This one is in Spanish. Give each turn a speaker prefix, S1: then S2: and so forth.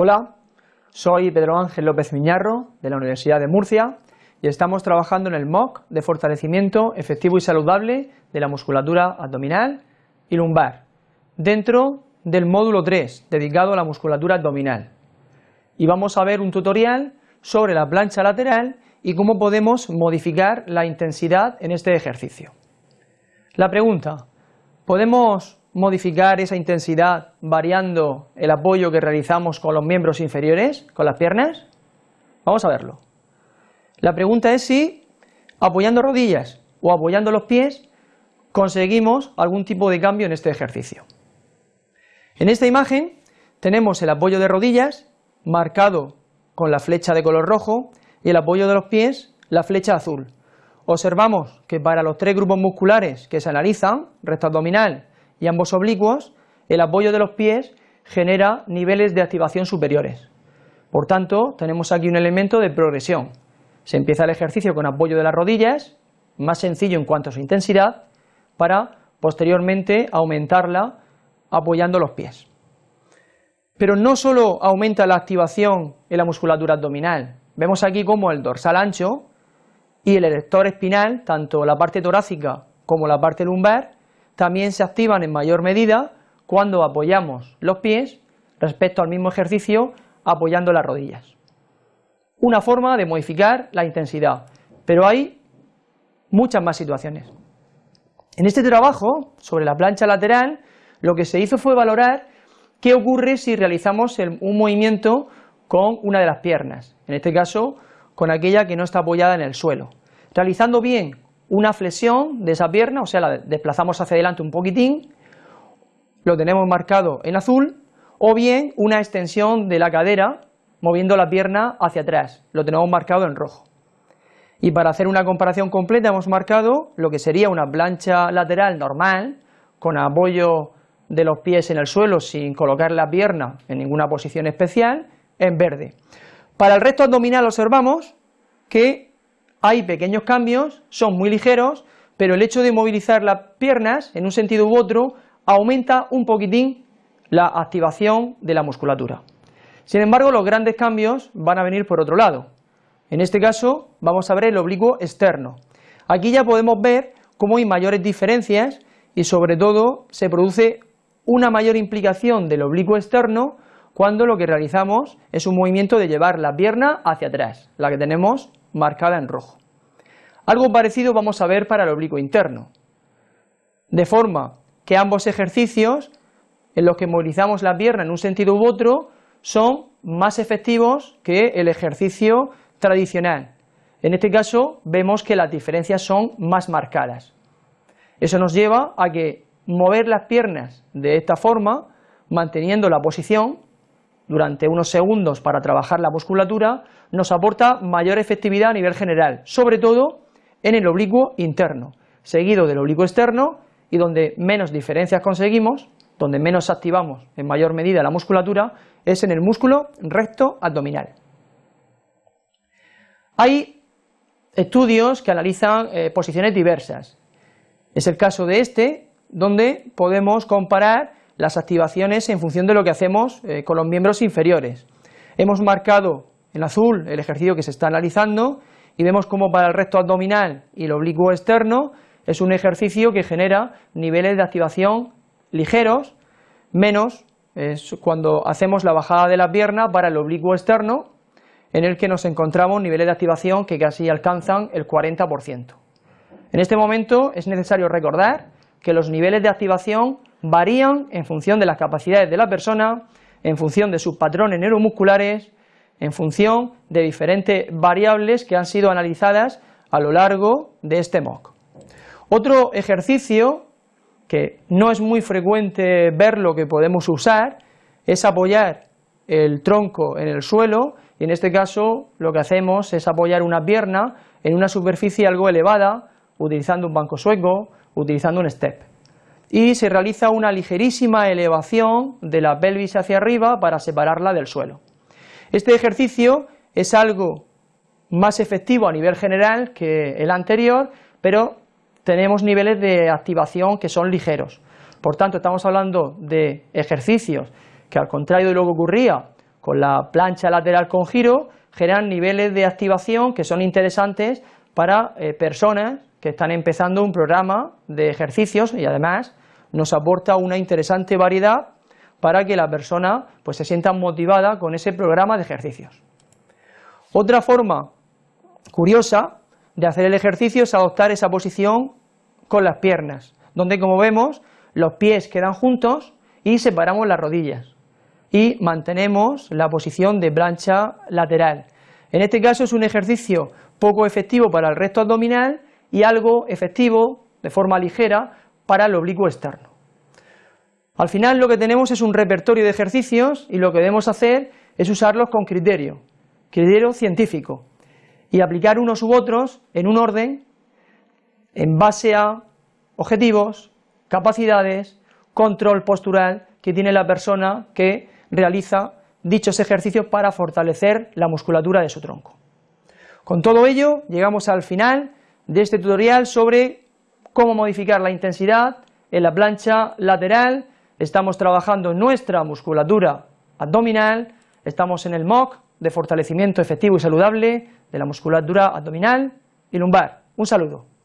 S1: Hola, soy Pedro Ángel López Miñarro de la Universidad de Murcia y estamos trabajando en el MOOC de fortalecimiento efectivo y saludable de la musculatura abdominal y lumbar dentro del módulo 3 dedicado a la musculatura abdominal. Y vamos a ver un tutorial sobre la plancha lateral y cómo podemos modificar la intensidad en este ejercicio. La pregunta, ¿podemos modificar esa intensidad variando el apoyo que realizamos con los miembros inferiores, con las piernas? Vamos a verlo. La pregunta es si apoyando rodillas o apoyando los pies conseguimos algún tipo de cambio en este ejercicio. En esta imagen tenemos el apoyo de rodillas marcado con la flecha de color rojo y el apoyo de los pies la flecha azul. Observamos que para los tres grupos musculares que se analizan, recto abdominal y ambos oblicuos, el apoyo de los pies genera niveles de activación superiores. Por tanto, tenemos aquí un elemento de progresión. Se empieza el ejercicio con apoyo de las rodillas, más sencillo en cuanto a su intensidad, para posteriormente aumentarla apoyando los pies. Pero no solo aumenta la activación en la musculatura abdominal, vemos aquí como el dorsal ancho y el erector espinal, tanto la parte torácica como la parte lumbar, también se activan en mayor medida cuando apoyamos los pies respecto al mismo ejercicio apoyando las rodillas. Una forma de modificar la intensidad, pero hay muchas más situaciones. En este trabajo, sobre la plancha lateral, lo que se hizo fue valorar qué ocurre si realizamos un movimiento con una de las piernas, en este caso con aquella que no está apoyada en el suelo. Realizando bien una flexión de esa pierna, o sea, la desplazamos hacia adelante un poquitín, lo tenemos marcado en azul, o bien una extensión de la cadera moviendo la pierna hacia atrás, lo tenemos marcado en rojo. Y para hacer una comparación completa hemos marcado lo que sería una plancha lateral normal, con apoyo de los pies en el suelo sin colocar la pierna en ninguna posición especial, en verde. Para el resto abdominal observamos que hay pequeños cambios, son muy ligeros, pero el hecho de movilizar las piernas en un sentido u otro aumenta un poquitín la activación de la musculatura. Sin embargo, los grandes cambios van a venir por otro lado. En este caso vamos a ver el oblicuo externo. Aquí ya podemos ver cómo hay mayores diferencias y sobre todo se produce una mayor implicación del oblicuo externo cuando lo que realizamos es un movimiento de llevar la pierna hacia atrás, la que tenemos marcada en rojo. Algo parecido vamos a ver para el oblicuo interno, de forma que ambos ejercicios en los que movilizamos la pierna en un sentido u otro son más efectivos que el ejercicio tradicional. En este caso vemos que las diferencias son más marcadas. Eso nos lleva a que mover las piernas de esta forma, manteniendo la posición durante unos segundos para trabajar la musculatura, nos aporta mayor efectividad a nivel general, sobre todo en el oblicuo interno, seguido del oblicuo externo y donde menos diferencias conseguimos, donde menos activamos en mayor medida la musculatura, es en el músculo recto abdominal. Hay estudios que analizan eh, posiciones diversas. Es el caso de este, donde podemos comparar las activaciones en función de lo que hacemos eh, con los miembros inferiores. Hemos marcado en azul el ejercicio que se está analizando y vemos como para el recto abdominal y el oblicuo externo es un ejercicio que genera niveles de activación ligeros, menos es cuando hacemos la bajada de la pierna para el oblicuo externo, en el que nos encontramos niveles de activación que casi alcanzan el 40%. En este momento es necesario recordar que los niveles de activación varían en función de las capacidades de la persona, en función de sus patrones neuromusculares, en función de diferentes variables que han sido analizadas a lo largo de este MOOC. Otro ejercicio que no es muy frecuente verlo que podemos usar es apoyar el tronco en el suelo y en este caso lo que hacemos es apoyar una pierna en una superficie algo elevada utilizando un banco sueco utilizando un step. Y se realiza una ligerísima elevación de la pelvis hacia arriba para separarla del suelo. Este ejercicio es algo más efectivo a nivel general que el anterior, pero tenemos niveles de activación que son ligeros. Por tanto, estamos hablando de ejercicios que al contrario de lo que ocurría con la plancha lateral con giro, generan niveles de activación que son interesantes para eh, personas que están empezando un programa de ejercicios y además nos aporta una interesante variedad para que la persona pues, se sienta motivada con ese programa de ejercicios. Otra forma curiosa de hacer el ejercicio es adoptar esa posición con las piernas, donde como vemos los pies quedan juntos y separamos las rodillas y mantenemos la posición de plancha lateral. En este caso es un ejercicio poco efectivo para el recto abdominal y algo efectivo de forma ligera para el oblicuo externo. Al final lo que tenemos es un repertorio de ejercicios y lo que debemos hacer es usarlos con criterio, criterio científico, y aplicar unos u otros en un orden en base a objetivos, capacidades, control postural que tiene la persona que realiza dichos ejercicios para fortalecer la musculatura de su tronco. Con todo ello, llegamos al final de este tutorial sobre cómo modificar la intensidad en la plancha lateral, estamos trabajando nuestra musculatura abdominal, estamos en el MOC de fortalecimiento efectivo y saludable de la musculatura abdominal y lumbar. Un saludo.